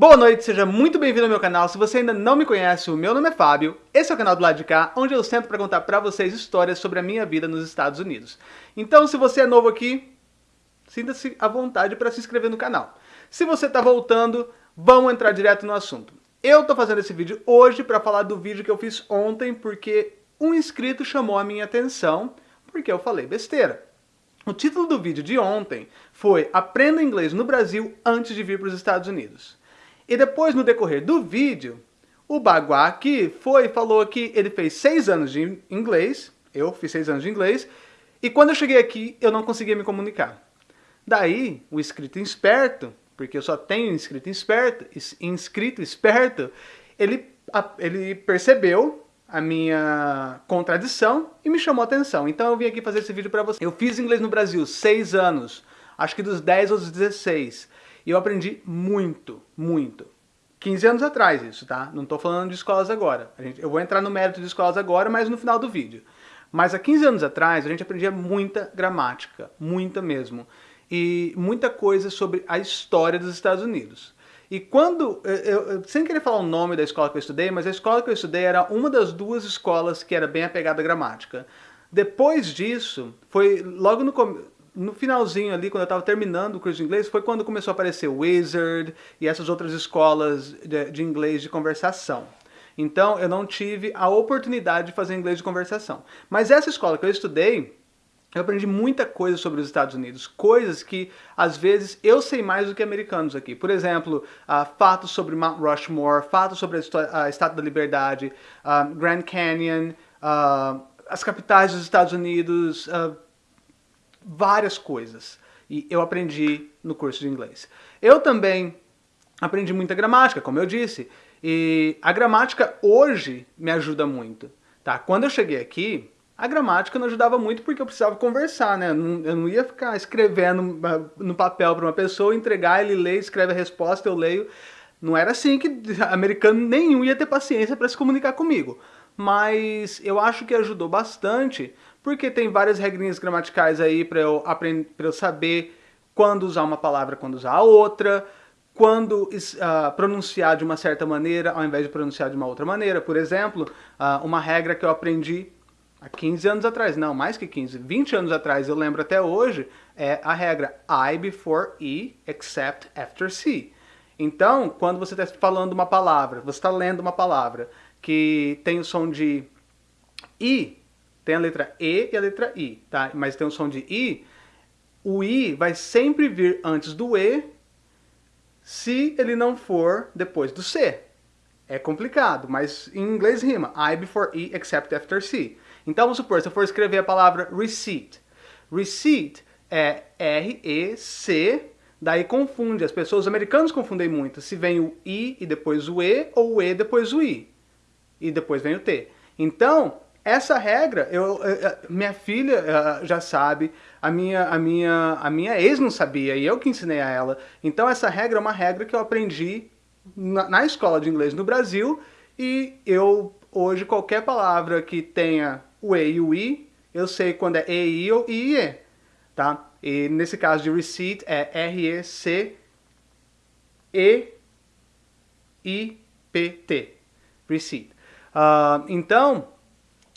Boa noite, seja muito bem-vindo ao meu canal. Se você ainda não me conhece, o meu nome é Fábio. Esse é o canal do lado de cá, onde eu sento para contar para vocês histórias sobre a minha vida nos Estados Unidos. Então, se você é novo aqui, sinta-se à vontade para se inscrever no canal. Se você está voltando, vamos entrar direto no assunto. Eu estou fazendo esse vídeo hoje para falar do vídeo que eu fiz ontem, porque um inscrito chamou a minha atenção, porque eu falei besteira. O título do vídeo de ontem foi Aprenda Inglês no Brasil antes de vir para os Estados Unidos. E depois, no decorrer do vídeo, o Baguá aqui foi falou que ele fez seis anos de inglês, eu fiz seis anos de inglês, e quando eu cheguei aqui, eu não conseguia me comunicar. Daí, o inscrito esperto, porque eu só tenho inscrito esperto, inscrito esperto, ele, ele percebeu a minha contradição e me chamou a atenção. Então eu vim aqui fazer esse vídeo para você. Eu fiz inglês no Brasil seis anos, acho que dos 10 aos 16. E eu aprendi muito, muito. 15 anos atrás isso, tá? Não estou falando de escolas agora. Gente, eu vou entrar no mérito de escolas agora, mas no final do vídeo. Mas há 15 anos atrás a gente aprendia muita gramática, muita mesmo. E muita coisa sobre a história dos Estados Unidos. E quando, eu, eu, sem querer falar o nome da escola que eu estudei, mas a escola que eu estudei era uma das duas escolas que era bem apegada à gramática. Depois disso, foi logo no, no finalzinho ali, quando eu estava terminando o curso de inglês, foi quando começou a aparecer o Wizard e essas outras escolas de, de inglês de conversação. Então eu não tive a oportunidade de fazer inglês de conversação. Mas essa escola que eu estudei, eu aprendi muita coisa sobre os Estados Unidos, coisas que às vezes eu sei mais do que americanos aqui. Por exemplo, uh, fatos sobre Mount Rushmore, fatos sobre a, a Estátua da Liberdade, uh, Grand Canyon, uh, as capitais dos Estados Unidos, várias coisas. E eu aprendi no curso de inglês. Eu também aprendi muita gramática, como eu disse. E a gramática hoje me ajuda muito. Tá? Quando eu cheguei aqui, a gramática não ajudava muito porque eu precisava conversar, né? Eu não, ia ficar escrevendo ah, no papel para uma pessoa, entregar, ele lê, escreve a resposta, eu leio. Não era assim que americano nenhum ia ter paciência para se comunicar comigo. Mas eu acho que ajudou bastante porque tem várias regrinhas gramaticais aí para eu, aprender, eu saber quando usar uma palavra, quando usar a outra, quando uh, pronunciar de uma certa maneira ao invés de pronunciar de uma outra maneira. Por exemplo, uh, uma regra que eu aprendi há 15 anos atrás, não, mais que 15, 20 anos atrás, eu lembro até hoje, é a regra I before E, except after C. Então, quando você está falando uma palavra, você está lendo uma palavra que tem o som de I, tem a letra E e a letra I, tá? Mas tem o som de I. O I vai sempre vir antes do E se ele não for depois do C. É complicado, mas em inglês rima. I before E except after C. Então vamos supor, se eu for escrever a palavra receipt. Receipt é R-E-C, daí confunde. As pessoas, os americanos confundem muito. Se vem o I e depois o E, ou o E depois o I. E depois vem o T. Então, essa regra, eu, minha filha eh, já sabe, a minha, a, minha, a minha ex não sabia, e eu que ensinei a ela. Então essa regra é uma regra que eu aprendi na, na escola de inglês no Brasil, e eu, hoje, qualquer palavra que tenha o E e o I, eu sei quando é E, I ou I, E, tá? E nesse caso de receipt é R-E-C-E-I-P-T, receipt. Uh, então,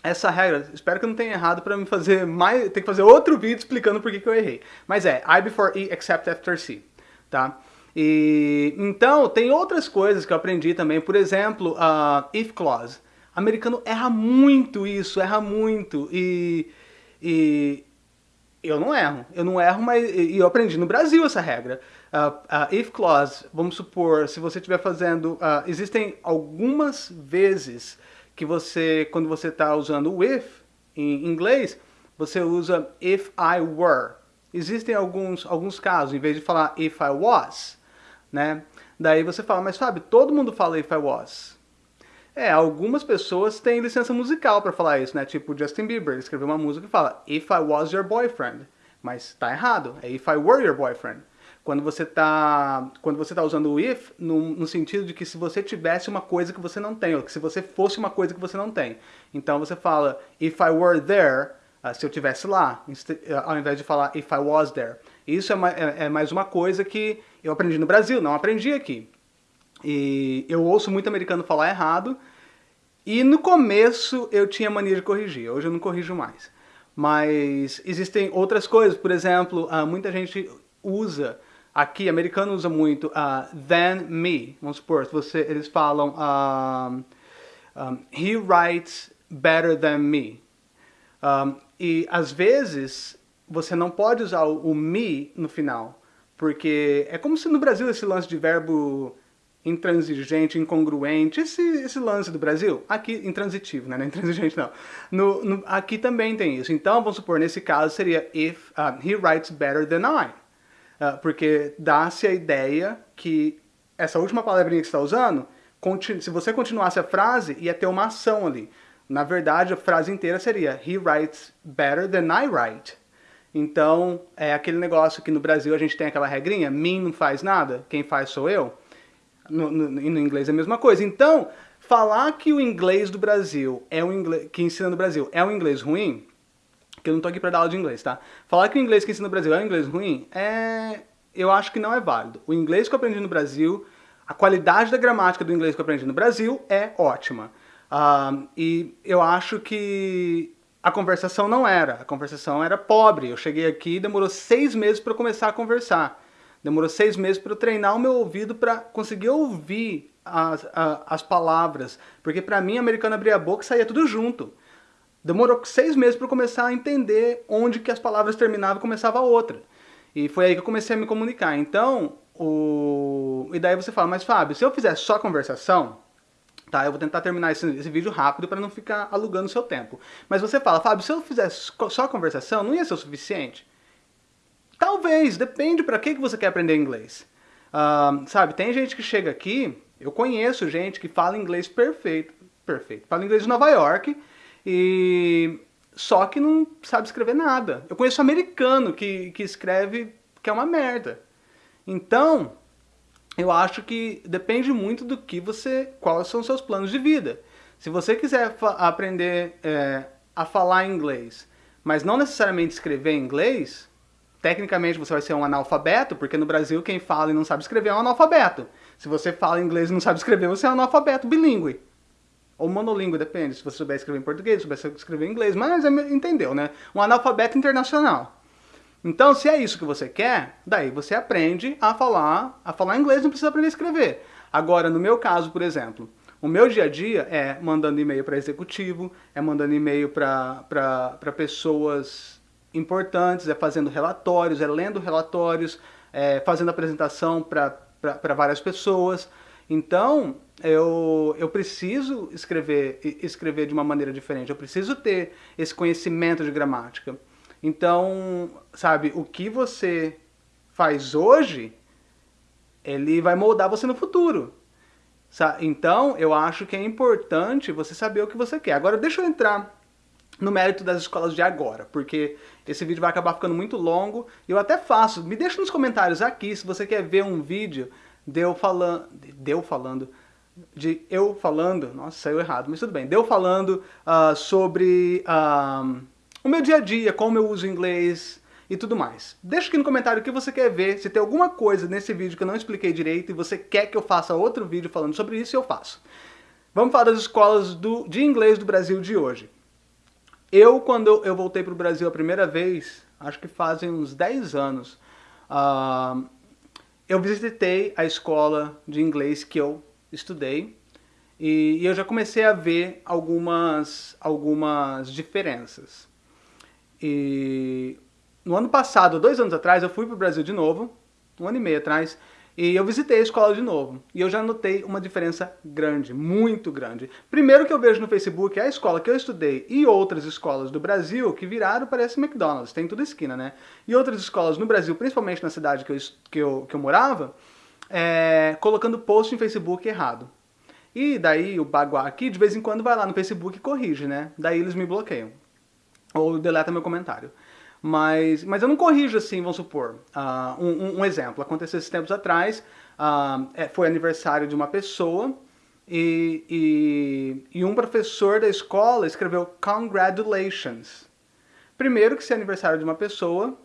essa regra, espero que eu não tenha errado para me fazer mais, ter que fazer outro vídeo explicando por que, eu errei. Mas é, I before E except after C, tá? E, então, tem outras coisas que eu aprendi também, por exemplo, uh, if clause. O americano erra muito isso, erra muito, e, e eu não erro, eu não erro, mas eu aprendi no Brasil essa regra. Uh, uh, if clause, vamos supor, se você estiver fazendo, uh, existem algumas vezes que você, quando você está usando o if em inglês, você usa if I were. Existem alguns, alguns casos, em vez de falar if I was, né? Daí você fala, mas Fábio, todo mundo fala if I was. É, algumas pessoas têm licença musical para falar isso, né? Tipo Justin Bieber, ele escreveu uma música que fala If I was your boyfriend. Mas tá errado, é If I were your boyfriend quando você está quando você tá usando o if no, no, sentido de que se você tivesse uma coisa que você não tem, ou que se você fosse uma coisa que você não tem. Então você fala if I were there, uh, se eu tivesse lá, uh, ao invés de falar if I was there. Isso é, é, é, mais uma coisa que eu aprendi no Brasil, não aprendi aqui. E eu ouço muito americano falar errado. E no começo eu tinha mania de corrigir, hoje eu não corrijo mais. Mas existem outras coisas, por exemplo, uh, muita gente usa, aqui, americano usa muito uh, than me. Vamos supor, você, eles falam um, um, he writes better than me. Um, e às vezes você não pode usar o, o me no final, porque é como se no Brasil esse lance de verbo intransigente, incongruente, esse, esse lance do Brasil, aqui, intransitivo, né, não é intransigente não, no, no, aqui também tem isso. Então, vamos supor, nesse caso seria if he writes better than I, porque dá-se a ideia que essa última palavrinha que você está usando, se você continuasse a frase, ia ter uma ação ali. Na verdade, a frase inteira seria he writes better than I write. Então, é aquele negócio que no Brasil a gente tem aquela regrinha, mim não faz nada, quem faz sou eu. No, no, no, inglês é a mesma coisa. Então, falar que o inglês do Brasil é o inglês que ensina no Brasil é um inglês ruim, que eu não tô aqui para dar aula de inglês, tá? Falar que o inglês que ensina no Brasil é um inglês ruim, é eu acho que não é válido. O inglês que eu aprendi no Brasil, a qualidade da gramática do inglês que eu aprendi no Brasil é ótima. Uh, e eu acho que a conversação não era. A conversação era pobre. Eu cheguei aqui e demorou seis meses para começar a conversar. Demorou seis meses para eu treinar o meu ouvido para conseguir ouvir as, as palavras. Porque para mim, americano abria a boca e saía tudo junto. Demorou seis meses para eu começar a entender onde que as palavras terminavam e começava a outra. E foi aí que eu comecei a me comunicar. Então, o... e daí você fala, mas Fábio, se eu fizer só conversação, tá? Eu vou tentar terminar esse, esse vídeo rápido para não ficar alugando seu tempo. Mas você fala, Fábio, se eu fizer só conversação, não ia ser o suficiente? Talvez, depende para que, que você quer aprender inglês. Uh, sabe, tem gente que chega aqui, eu conheço gente que fala inglês perfeito, perfeito, fala inglês de Nova York e só que não sabe escrever nada. Eu conheço americano que, que escreve que é uma merda. Então, eu acho que depende muito do que você, quais são os seus planos de vida. Se você quiser aprender é, a falar inglês, mas não necessariamente escrever inglês, tecnicamente você vai ser um analfabeto, porque no Brasil quem fala e não sabe escrever é um analfabeto. Se você fala inglês e não sabe escrever, você é um analfabeto bilíngue. Ou monolíngue, depende, se você souber escrever em português, se souber escrever em inglês, mas entendeu, né? Um analfabeto internacional. Então, se é isso que você quer, daí você aprende a falar, a falar inglês, não precisa aprender a escrever. Agora, no meu caso, por exemplo, o meu dia a dia é mandando e-mail para executivo, é mandando e-mail para pessoas importantes, é fazendo relatórios, é lendo relatórios, é fazendo apresentação para várias pessoas. Então, eu, eu preciso escrever, escrever de uma maneira diferente, eu preciso ter esse conhecimento de gramática. Então, sabe, o que você faz hoje, ele vai moldar você no futuro. Então, eu acho que é importante você saber o que você quer. Agora, deixa eu entrar no mérito das escolas de agora, porque esse vídeo vai acabar ficando muito longo. Eu até faço, me deixa nos comentários aqui se você quer ver um vídeo de eu falando, de eu falando, de eu falando, nossa, saiu errado, mas tudo bem, de eu falando uh, sobre uh, o meu dia a dia, como eu uso inglês e tudo mais. Deixa aqui no comentário o que você quer ver, se tem alguma coisa nesse vídeo que eu não expliquei direito e você quer que eu faça outro vídeo falando sobre isso, eu faço. Vamos falar das escolas do, de inglês do Brasil de hoje. Eu, quando eu voltei para o Brasil a primeira vez, acho que fazem uns 10 anos, uh, eu visitei a escola de inglês que eu estudei e, e eu já comecei a ver algumas, algumas diferenças. E no ano passado, dois anos atrás, eu fui para o Brasil de novo, um ano e meio atrás, e eu visitei a escola de novo. E eu já notei uma diferença grande, muito grande. Primeiro que eu vejo no Facebook é a escola que eu estudei e outras escolas do Brasil que viraram parece McDonald's, tem toda esquina, né? E outras escolas no Brasil, principalmente na cidade que eu, que eu, que eu morava, é, colocando post em Facebook errado. E daí o Baguá aqui, de vez em quando, vai lá no Facebook e corrige, né? Daí eles me bloqueiam. Ou deleta meu comentário. Mas, mas eu não corrijo assim, vamos supor. Uh, um, um, exemplo, aconteceu esses tempos atrás, uh, foi aniversário de uma pessoa e, e, e, um professor da escola escreveu congratulations. Primeiro que se é aniversário de uma pessoa,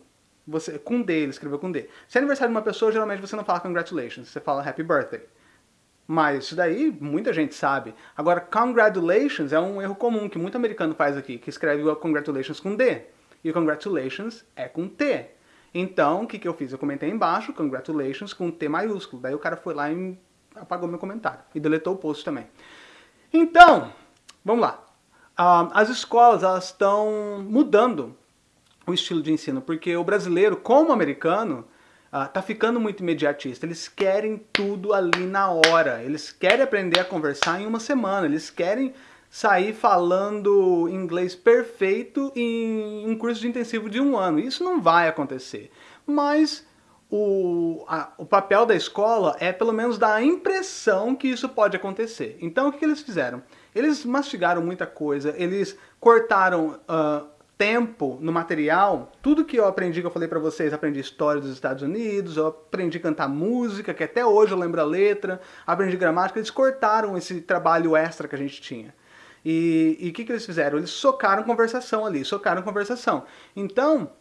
você com D, ele escreveu com D. Se é aniversário de uma pessoa, geralmente você não fala congratulations, você fala happy birthday. Mas isso daí muita gente sabe. Agora, congratulations é um erro comum que muito americano faz aqui, que escreve congratulations com D. E o congratulations é com T. Então, o que, que eu fiz? Eu comentei embaixo, congratulations, com T maiúsculo. Daí o cara foi lá e apagou meu comentário. E deletou o post também. Então, vamos lá. Uh, as escolas, elas estão mudando o estilo de ensino, porque o brasileiro, como o americano, uh, tá ficando muito imediatista. Eles querem tudo ali na hora. Eles querem aprender a conversar em uma semana. Eles querem sair falando inglês perfeito em um curso de intensivo de um ano. Isso não vai acontecer. Mas o, a, o papel da escola é pelo menos dar a impressão que isso pode acontecer. Então o que, que eles fizeram? Eles mastigaram muita coisa, eles cortaram uh, tempo no material, tudo que eu aprendi, que eu falei para vocês, aprendi história dos Estados Unidos, eu aprendi a cantar música, que até hoje eu lembro a letra, aprendi gramática, eles cortaram esse trabalho extra que a gente tinha. E o que, que eles fizeram? Eles socaram conversação ali, socaram conversação. Então,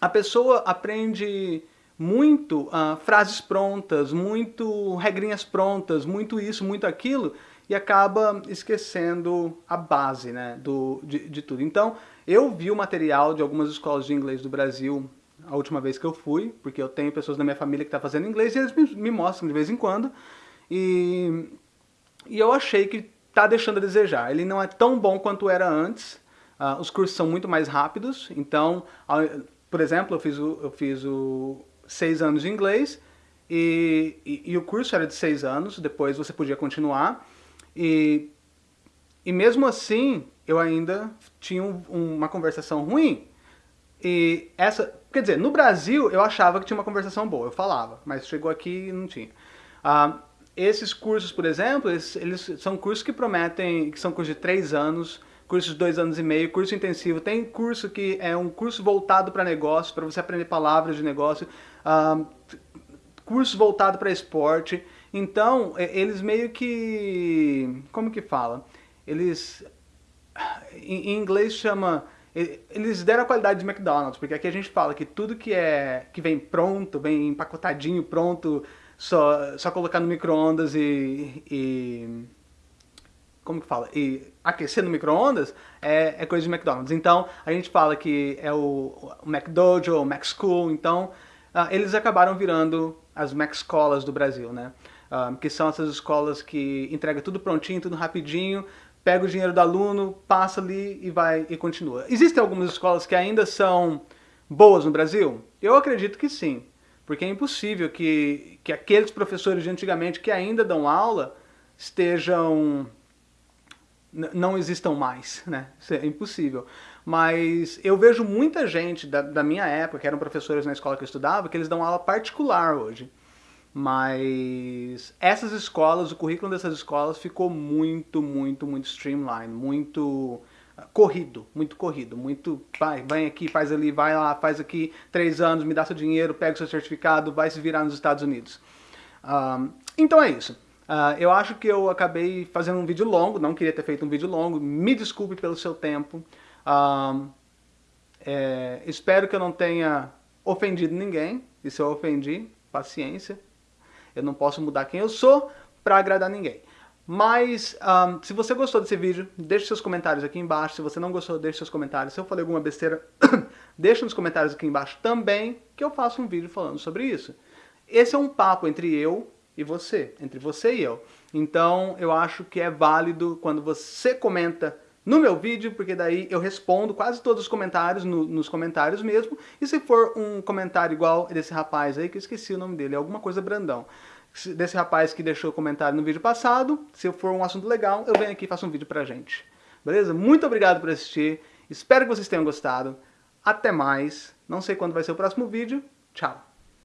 a pessoa aprende muito uh, frases prontas, muito regrinhas prontas, muito isso, muito aquilo, e acaba esquecendo a base né, do, de, de tudo. Então, eu vi o material de algumas escolas de inglês do Brasil a última vez que eu fui, porque eu tenho pessoas da minha família que estão tá fazendo inglês e eles me, me, mostram de vez em quando. E, e eu achei que está deixando a desejar. Ele não é tão bom quanto era antes. Uh, os cursos são muito mais rápidos. Então, por exemplo, eu fiz o, eu fiz o seis anos de inglês e, e, e o curso era de seis anos. Depois você podia continuar. E, e mesmo assim, eu ainda tinha um, uma conversação ruim. E essa, quer dizer, no Brasil eu achava que tinha uma conversação boa, eu falava, mas chegou aqui e não tinha. Ah, esses cursos, por exemplo, eles, eles, são cursos que prometem, que são cursos de três anos, cursos de dois anos e meio, curso intensivo. Tem curso que é um curso voltado para negócio, para você aprender palavras de negócio, ah, curso voltado para esporte. Então, eles meio que, como que fala? Eles em inglês chama eles deram a qualidade de McDonald's, porque aqui a gente fala que tudo que é que vem pronto, vem empacotadinho, pronto, só, só colocar no micro-ondas e, e, como que fala? E aquecer no micro-ondas é, é, coisa de McDonald's. Então a gente fala que é o, o McDojo, o McSchool, então uh, eles acabaram virando as McScolas do Brasil, né? Uh, que são essas escolas que entregam tudo prontinho, tudo rapidinho, pega o dinheiro do aluno, passa ali e vai e continua. Existem algumas escolas que ainda são boas no Brasil? Eu acredito que sim, porque é impossível que, que aqueles professores de antigamente que ainda dão aula estejam não existam mais, né? Isso é impossível. Mas eu vejo muita gente da, da minha época, que eram professores na escola que eu estudava, que eles dão aula particular hoje. Mas essas escolas, o currículo dessas escolas ficou muito, muito, muito streamline, muito corrido, muito corrido, muito vai, vai aqui, faz ali, vai lá, faz aqui, três anos, me dá seu dinheiro, pega seu certificado, vai se virar nos Estados Unidos. Então é isso. Uh, eu acho que eu acabei fazendo um vídeo longo, não queria ter feito um vídeo longo, me desculpe pelo seu tempo. É, espero que eu não tenha ofendido ninguém, e se eu ofendi, paciência, eu não posso mudar quem eu sou para agradar ninguém. Mas, um, se você gostou desse vídeo, deixe seus comentários aqui embaixo. Se você não gostou, deixe seus comentários. Se eu falei alguma besteira, deixe nos comentários aqui embaixo também, que eu faço um vídeo falando sobre isso. Esse é um papo entre eu e você, entre você e eu. Então, eu acho que é válido quando você comenta no meu vídeo, porque daí eu respondo quase todos os comentários, no, nos comentários mesmo, e se for um comentário igual desse rapaz aí, que eu esqueci o nome dele, é alguma coisa Brandão, desse rapaz que deixou comentário no vídeo passado, se for um assunto legal, eu venho aqui e faço um vídeo pra gente. Beleza? Muito obrigado por assistir, espero que vocês tenham gostado, até mais, não sei quando vai ser o próximo vídeo, tchau!